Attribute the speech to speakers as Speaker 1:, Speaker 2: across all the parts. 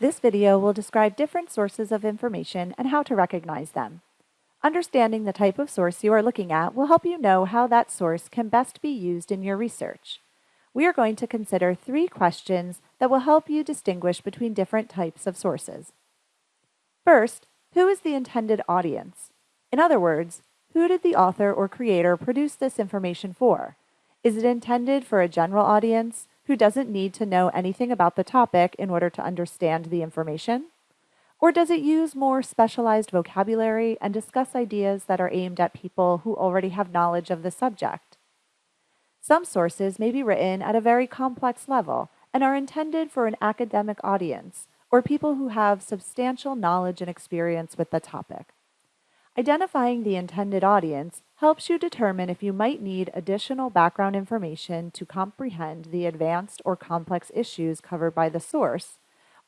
Speaker 1: This video will describe different sources of information and how to recognize them. Understanding the type of source you are looking at will help you know how that source can best be used in your research. We are going to consider three questions that will help you distinguish between different types of sources. First, who is the intended audience? In other words, who did the author or creator produce this information for? Is it intended for a general audience who doesn't need to know anything about the topic in order to understand the information? Or does it use more specialized vocabulary and discuss ideas that are aimed at people who already have knowledge of the subject? Some sources may be written at a very complex level and are intended for an academic audience or people who have substantial knowledge and experience with the topic. Identifying the intended audience helps you determine if you might need additional background information to comprehend the advanced or complex issues covered by the source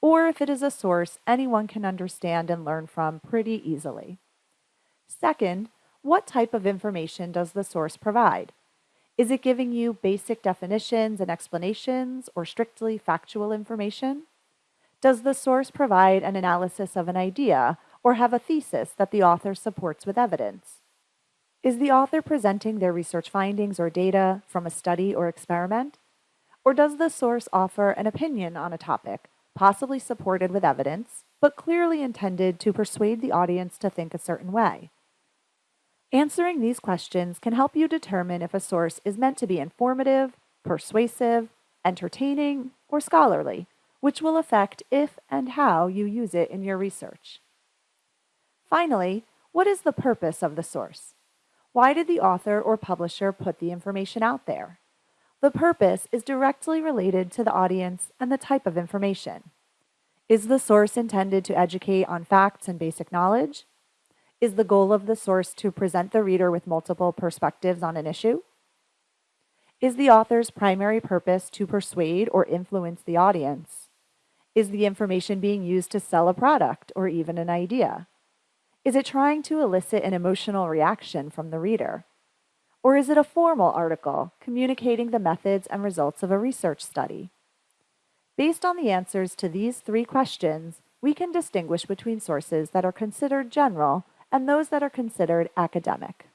Speaker 1: or if it is a source anyone can understand and learn from pretty easily. Second, what type of information does the source provide? Is it giving you basic definitions and explanations or strictly factual information? Does the source provide an analysis of an idea or have a thesis that the author supports with evidence? Is the author presenting their research findings or data from a study or experiment? Or does the source offer an opinion on a topic possibly supported with evidence, but clearly intended to persuade the audience to think a certain way. Answering these questions can help you determine if a source is meant to be informative, persuasive, entertaining, or scholarly, which will affect if and how you use it in your research. Finally, what is the purpose of the source? Why did the author or publisher put the information out there? The purpose is directly related to the audience and the type of information. Is the source intended to educate on facts and basic knowledge? Is the goal of the source to present the reader with multiple perspectives on an issue? Is the author's primary purpose to persuade or influence the audience? Is the information being used to sell a product or even an idea? Is it trying to elicit an emotional reaction from the reader? Or is it a formal article communicating the methods and results of a research study? Based on the answers to these three questions, we can distinguish between sources that are considered general and those that are considered academic.